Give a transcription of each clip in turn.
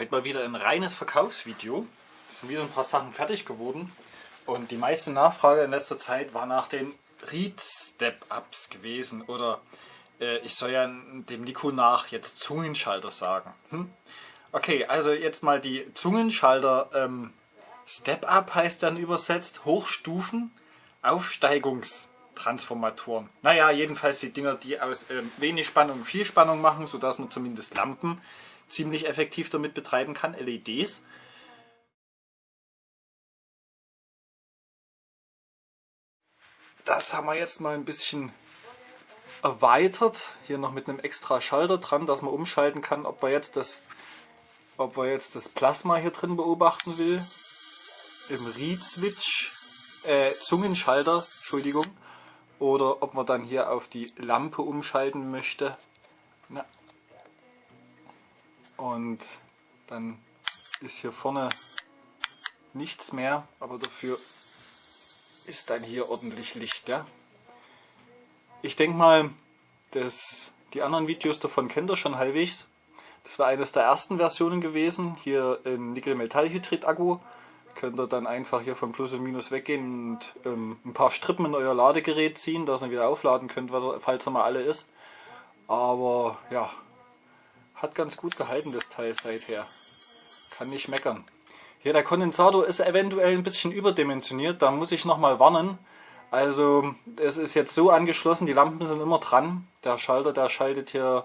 Heute mal wieder ein reines Verkaufsvideo. Es sind wieder ein paar Sachen fertig geworden. Und die meiste Nachfrage in letzter Zeit war nach den Read-Step-Ups gewesen. Oder äh, ich soll ja dem Nico nach jetzt Zungenschalter sagen. Hm? Okay, also jetzt mal die Zungenschalter. Ähm, Step-Up heißt dann übersetzt Hochstufen Aufsteigungstransformatoren. Naja, jedenfalls die Dinger, die aus ähm, wenig Spannung viel Spannung machen, sodass man zumindest Lampen ziemlich effektiv damit betreiben kann, LEDs. Das haben wir jetzt mal ein bisschen erweitert. Hier noch mit einem extra Schalter dran, dass man umschalten kann, ob wir jetzt das, ob wir jetzt das Plasma hier drin beobachten will. Im Read Switch, äh, Zungenschalter, Entschuldigung. Oder ob man dann hier auf die Lampe umschalten möchte. Na, und dann ist hier vorne nichts mehr, aber dafür ist dann hier ordentlich Licht. Ja? Ich denke mal, dass die anderen Videos davon kennt ihr schon halbwegs. Das war eines der ersten Versionen gewesen, hier im Nickel-Metall-Hydrid-Akku. Könnt ihr dann einfach hier von Plus und Minus weggehen und ähm, ein paar Strippen in euer Ladegerät ziehen, dass ihr wieder aufladen könnt, falls er mal alle ist. Aber ja, hat ganz gut gehalten, das Teil seither. Kann nicht meckern. Hier, der Kondensator ist eventuell ein bisschen überdimensioniert. Da muss ich nochmal warnen. Also, es ist jetzt so angeschlossen, die Lampen sind immer dran. Der Schalter, der schaltet hier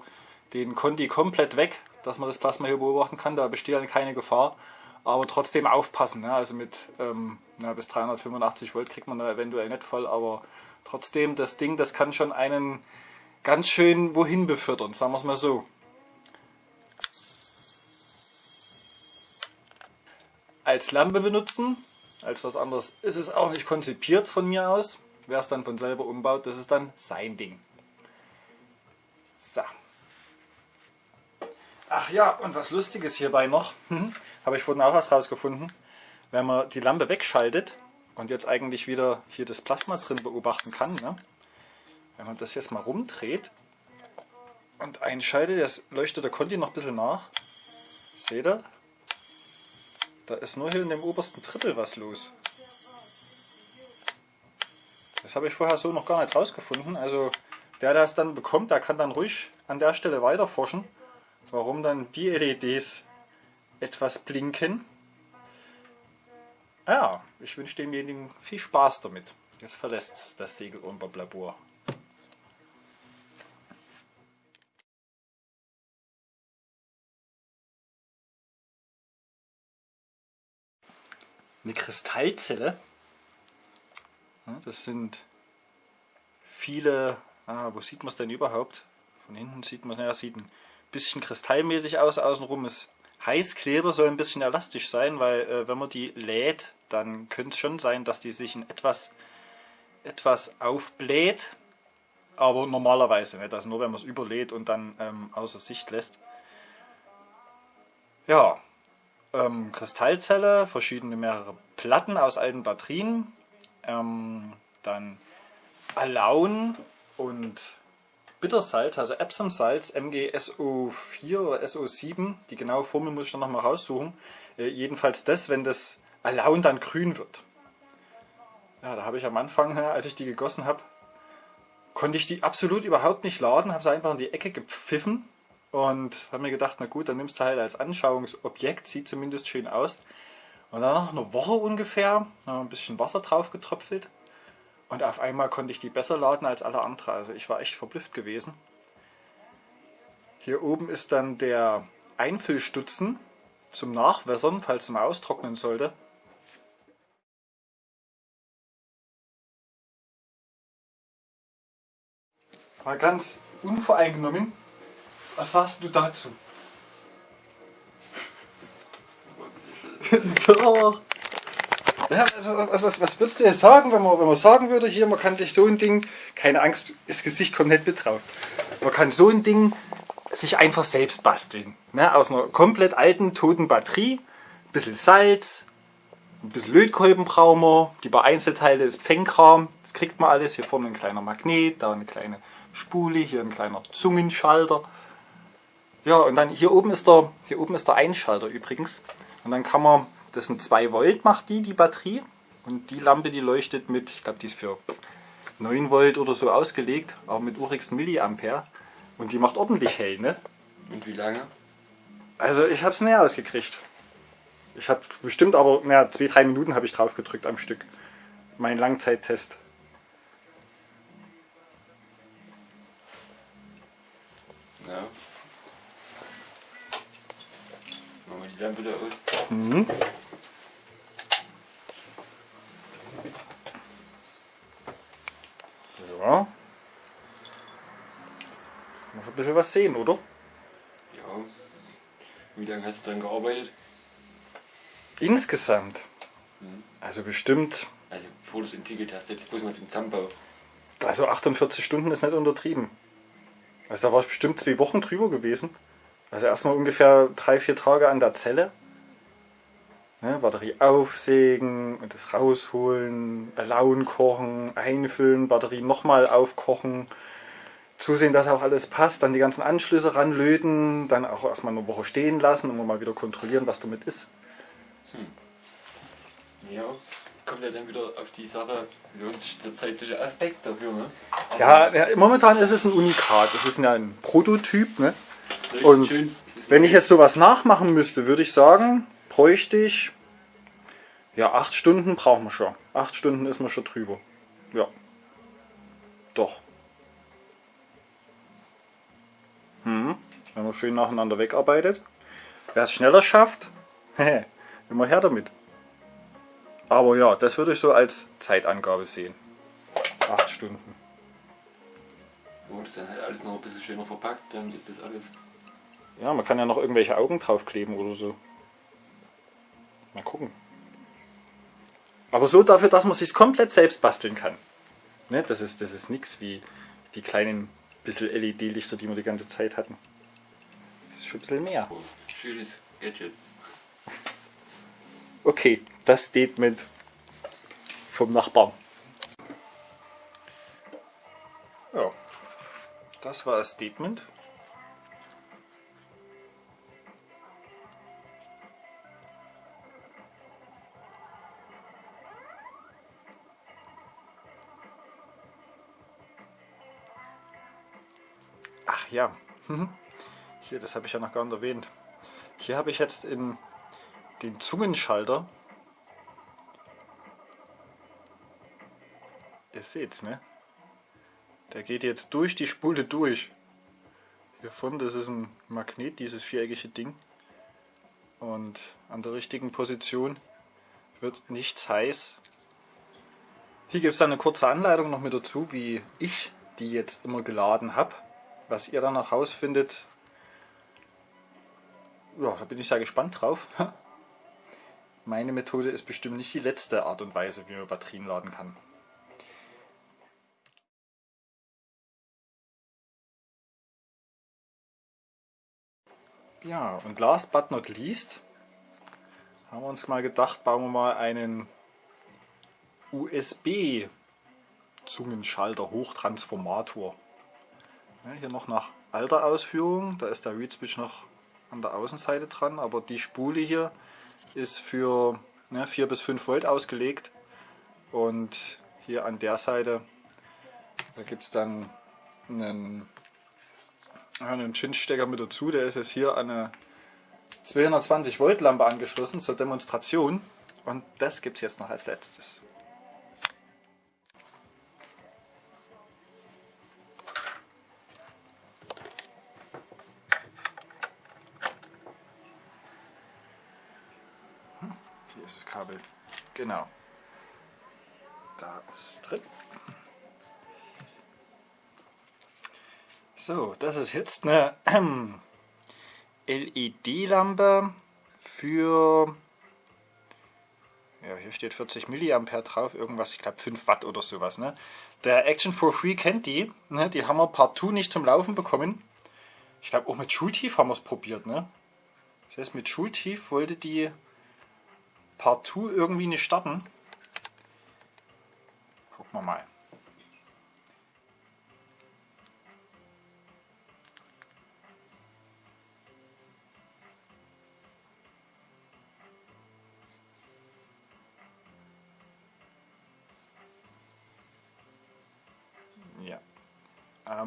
den Conti komplett weg, dass man das Plasma hier beobachten kann. Da besteht dann keine Gefahr. Aber trotzdem aufpassen. Ne? Also mit ähm, na, bis 385 Volt kriegt man da eventuell nicht voll. Aber trotzdem, das Ding, das kann schon einen ganz schön wohin befördern. Sagen wir es mal so. Als Lampe benutzen. Als was anderes ist es auch nicht konzipiert von mir aus. Wer es dann von selber umbaut, das ist dann sein Ding. So. Ach ja, und was Lustiges hierbei noch, hm, habe ich vorhin auch was rausgefunden. Wenn man die Lampe wegschaltet und jetzt eigentlich wieder hier das Plasma drin beobachten kann, ne? wenn man das jetzt mal rumdreht und einschaltet, jetzt leuchtet der Conti noch ein bisschen nach. Seht ihr? Da ist nur hier in dem obersten Drittel was los. Das habe ich vorher so noch gar nicht rausgefunden. Also der, der es dann bekommt, der kann dann ruhig an der Stelle weiter forschen, warum dann die LEDs etwas blinken. Ja, ich wünsche demjenigen viel Spaß damit. Jetzt verlässt das Segel eine Kristallzelle. Das sind viele, ah, wo sieht man es denn überhaupt? Von hinten sieht man, ja, sieht ein bisschen kristallmäßig aus, außenrum ist Heißkleber, soll ein bisschen elastisch sein, weil äh, wenn man die lädt, dann könnte es schon sein, dass die sich in etwas, etwas aufbläht, aber normalerweise nicht, also nur wenn man es überlädt und dann ähm, außer Sicht lässt. Ja, ähm, Kristallzelle, verschiedene mehrere Platten aus alten Batterien, ähm, dann Alaun und Bittersalz, also Epsom-Salz, MgSO4 oder SO7, die genaue Formel muss ich dann nochmal raussuchen. Äh, jedenfalls das, wenn das Alaun dann grün wird. Ja, da habe ich am Anfang, als ich die gegossen habe, konnte ich die absolut überhaupt nicht laden, habe sie einfach in die Ecke gepfiffen und habe mir gedacht, na gut, dann nimmst du halt als Anschauungsobjekt, sieht zumindest schön aus. Und dann nach einer Woche ungefähr, noch ein bisschen Wasser drauf getröpfelt und auf einmal konnte ich die besser laden als alle anderen. Also ich war echt verblüfft gewesen. Hier oben ist dann der Einfüllstutzen zum Nachwässern, falls es mal austrocknen sollte. Mal ganz unvoreingenommen was sagst du dazu? Ja, was, was, was, würdest du jetzt sagen, wenn man, wenn man sagen würde, hier, man kann sich so ein Ding, keine Angst, das Gesicht mit drauf. Man kann so ein Ding sich einfach selbst basteln. Ne? Aus einer komplett alten, toten Batterie, ein bisschen Salz, ein bisschen Lötkolben brauchen wir, die paar Einzelteile ist Pfennkram, das kriegt man alles. Hier vorne ein kleiner Magnet, da eine kleine Spule, hier ein kleiner Zungenschalter. Ja, und dann hier oben ist der, hier oben ist der Einschalter übrigens. Und dann kann man, das sind 2 Volt macht die, die Batterie. Und die Lampe, die leuchtet mit, ich glaube, die ist für 9 Volt oder so ausgelegt, aber mit urigst Milliampere. Und die macht ordentlich hell, ne? Und wie lange? Also ich habe es näher ausgekriegt. Ich habe bestimmt aber, naja, zwei, drei Minuten habe ich drauf gedrückt am Stück. Mein Langzeittest. Die Lampe da aus. Mhm. Ja. Kann man schon ein bisschen was sehen, oder? Ja. Wie lange hast du dran gearbeitet? Insgesamt. Also bestimmt, Also bevor du es entwickelt hast, jetzt bloß mal zum Zusammenbau. also 48 Stunden ist nicht untertrieben. Also da war ich bestimmt zwei Wochen drüber gewesen. Also erstmal ungefähr drei, vier Tage an der Zelle. Ne, Batterie aufsägen, und das rausholen, Alaun kochen, einfüllen, Batterie nochmal aufkochen, zusehen, dass auch alles passt, dann die ganzen Anschlüsse ranlöten, dann auch erstmal eine Woche stehen lassen und mal wieder kontrollieren, was damit ist. Ja. Kommt ja dann wieder auf die Sache, lohnt sich der zeitliche Aspekt dafür, ne? Ja, ja, momentan ist es ein Unikat. Es ist ja ein Prototyp. Ne? Und schön. Wenn ich jetzt sowas nachmachen müsste, würde ich sagen, bräuchte ich ja acht Stunden brauchen wir schon. Acht Stunden ist man schon drüber. Ja. Doch. Hm. Wenn man schön nacheinander wegarbeitet. Wer es schneller schafft, immer her damit. Aber ja, das würde ich so als Zeitangabe sehen. Acht Stunden. Wo das dann halt alles noch ein bisschen schöner verpackt, dann ist das alles. Ja, man kann ja noch irgendwelche Augen draufkleben oder so. Mal gucken. Aber so dafür, dass man sich komplett selbst basteln kann. Ne, das ist, das ist nichts wie die kleinen bisschen LED-Lichter, die wir die ganze Zeit hatten. Das ist schon ein bisschen mehr. Schönes Gadget. Okay, das Statement vom Nachbarn. Das war das Statement. Ach ja, hier, das habe ich ja noch gar nicht erwähnt. Hier habe ich jetzt in den Zungenschalter. Ihr seht's, ne? Der geht jetzt durch die Spule durch. Hier vorne, das ist ein Magnet, dieses viereckige Ding. Und an der richtigen Position wird nichts heiß. Hier gibt es eine kurze Anleitung noch mit dazu, wie ich die jetzt immer geladen habe. Was ihr dann noch rausfindet, ja, da bin ich sehr gespannt drauf. Meine Methode ist bestimmt nicht die letzte Art und Weise, wie man Batterien laden kann. Ja, und last but not least haben wir uns mal gedacht, bauen wir mal einen USB-Zungenschalter Hochtransformator. Ja, hier noch nach alter Ausführung, da ist der Reed Switch noch an der Außenseite dran, aber die Spule hier ist für ne, 4 bis 5 Volt ausgelegt und hier an der Seite da gibt es dann einen, einen Chinstecker mit dazu, der ist jetzt hier an eine 220 Volt Lampe angeschlossen zur Demonstration und das gibt es jetzt noch als letztes. Hier ist das Kabel. Genau. So, das ist jetzt eine LED-Lampe für, ja hier steht 40 Milliampere drauf, irgendwas, ich glaube 5 Watt oder sowas. Ne? Der Action for Free kennt die, ne? die haben wir partout nicht zum Laufen bekommen. Ich glaube auch mit Schultief haben wir es probiert. Ne? Das heißt mit Schultief wollte die partout irgendwie nicht starten. Gucken wir mal.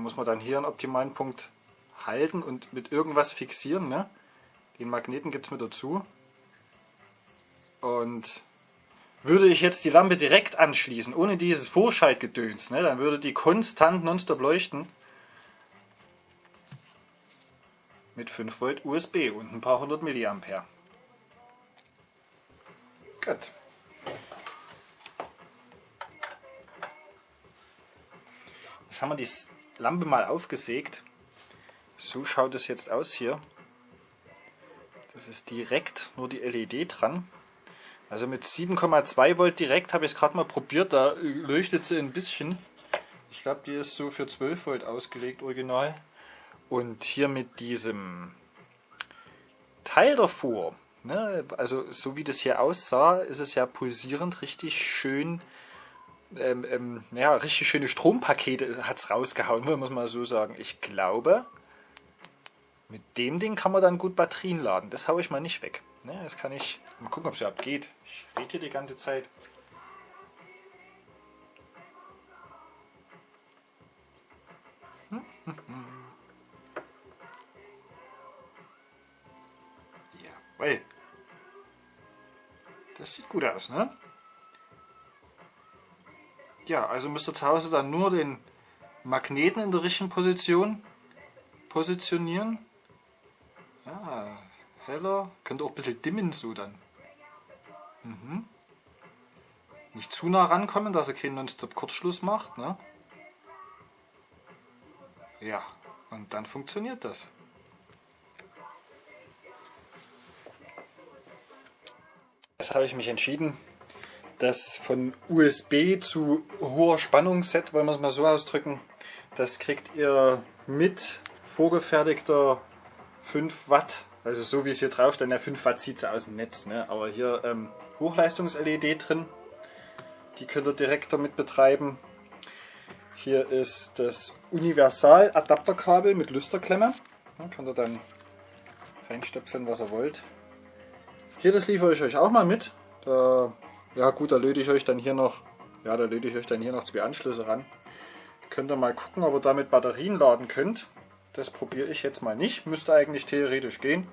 Muss man dann hier einen optimalen Punkt halten und mit irgendwas fixieren. Ne? Den Magneten gibt es mit dazu. Und würde ich jetzt die Lampe direkt anschließen, ohne dieses Vorschaltgedöns, ne, dann würde die konstant nonstop leuchten. Mit 5 Volt USB und ein paar hundert Milliampere. Gut. Jetzt haben wir die Lampe mal aufgesägt. So schaut es jetzt aus hier. Das ist direkt nur die LED dran. Also mit 7,2 Volt direkt habe ich es gerade mal probiert, da leuchtet sie ein bisschen. Ich glaube, die ist so für 12 Volt ausgelegt, original. Und hier mit diesem Teil davor, ne, also so wie das hier aussah, ist es ja pulsierend, richtig schön, ähm, ähm, ja, richtig schöne Strompakete hat es rausgehauen, muss man so sagen. Ich glaube, mit dem Ding kann man dann gut Batterien laden. Das haue ich mal nicht weg. Ne, das kann ich, mal gucken, ob es überhaupt geht. Ich rede hier die ganze Zeit. Jawohl. Das sieht gut aus, ne? Ja, also müsst ihr zu Hause dann nur den Magneten in der richtigen Position positionieren. Ja, heller. Könnt ihr auch ein bisschen dimmen so dann. Mhm. Nicht zu nah rankommen, dass er keinen Nonstop-Kurzschluss macht. Ne? Ja, und dann funktioniert das. Jetzt habe ich mich entschieden, das von USB zu hoher Spannungsset, wollen wir es mal so ausdrücken, das kriegt ihr mit vorgefertigter 5 Watt, also so wie es hier drauf steht, der 5 Watt zieht sie aus dem Netz, ne? aber hier ähm, Hochleistungs-LED drin. Die könnt ihr direkt damit betreiben. Hier ist das Universal-Adapterkabel mit Lüsterklemme. Da könnt ihr dann reinstöpseln, was ihr wollt. Hier, das liefere ich euch auch mal mit. Da, ja gut, da löte ich euch dann hier noch, ja, da löte ich euch dann hier noch zwei Anschlüsse ran. Könnt ihr mal gucken, ob ihr damit Batterien laden könnt. Das probiere ich jetzt mal nicht. Müsste eigentlich theoretisch gehen.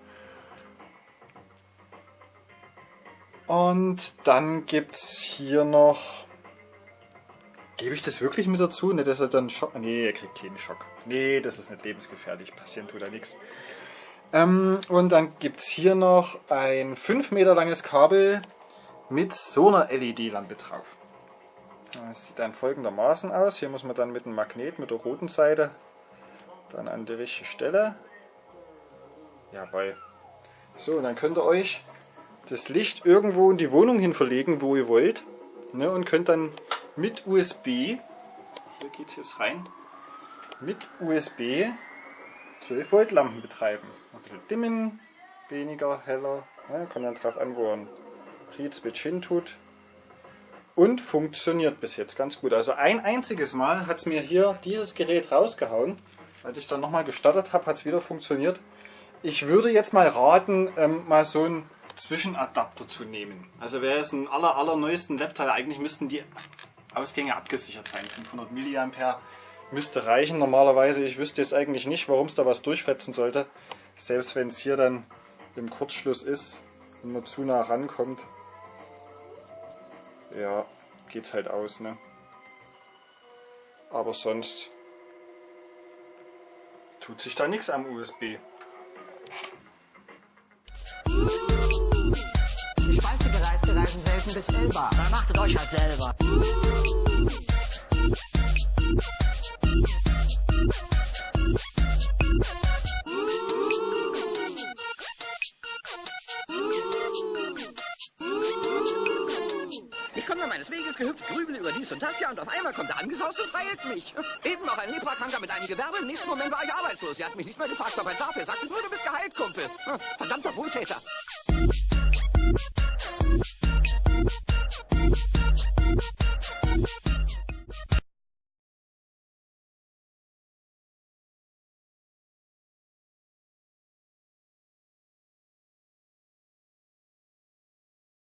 Und dann gibt es hier noch... Gebe ich das wirklich mit dazu? Ne, dass er dann Schock... Nee, er kriegt keinen Schock. Nee, das ist nicht lebensgefährlich. Passieren tut da nichts. Ähm, und dann gibt es hier noch ein 5 Meter langes Kabel mit so einer LED-Lampe drauf. Das sieht dann folgendermaßen aus. Hier muss man dann mit dem Magnet, mit der roten Seite, dann an die richtige Stelle. Jawohl. So, und dann könnt ihr euch das Licht irgendwo in die Wohnung hin verlegen, wo ihr wollt. Ne, und könnt dann mit USB, hier geht es jetzt rein, mit USB 12 Volt Lampen betreiben. Ein bisschen dimmen, weniger, heller. Ne, kommt dann drauf an, wo ein Read-Switch hin tut. Und funktioniert bis jetzt ganz gut. Also ein einziges Mal hat es mir hier dieses Gerät rausgehauen. Als ich dann nochmal gestartet habe, hat es wieder funktioniert. Ich würde jetzt mal raten, ähm, mal so ein Zwischenadapter zu nehmen. Also wäre es ein aller, allerneuesten Laptop, eigentlich müssten die Ausgänge abgesichert sein. 500 mA müsste reichen normalerweise. Ich wüsste jetzt eigentlich nicht, warum es da was durchfetzen sollte. Selbst wenn es hier dann im Kurzschluss ist und man zu nah rankommt. Ja, geht's halt aus, ne? Aber sonst tut sich da nichts am USB. reisen selten bis Elba. Dann machtet euch halt selber. Da meines Weges gehüpft, grübel über dies und das ja und auf einmal kommt er angesaust und feilt mich. Eben noch ein Leprakranker mit einem Gewerbe, im nächsten Moment war ich arbeitslos. Sie hat mich nicht mehr gefragt, ob er darf. Er sagte nur, du bist geheilt, Kumpel. Hm, verdammter Wohltäter.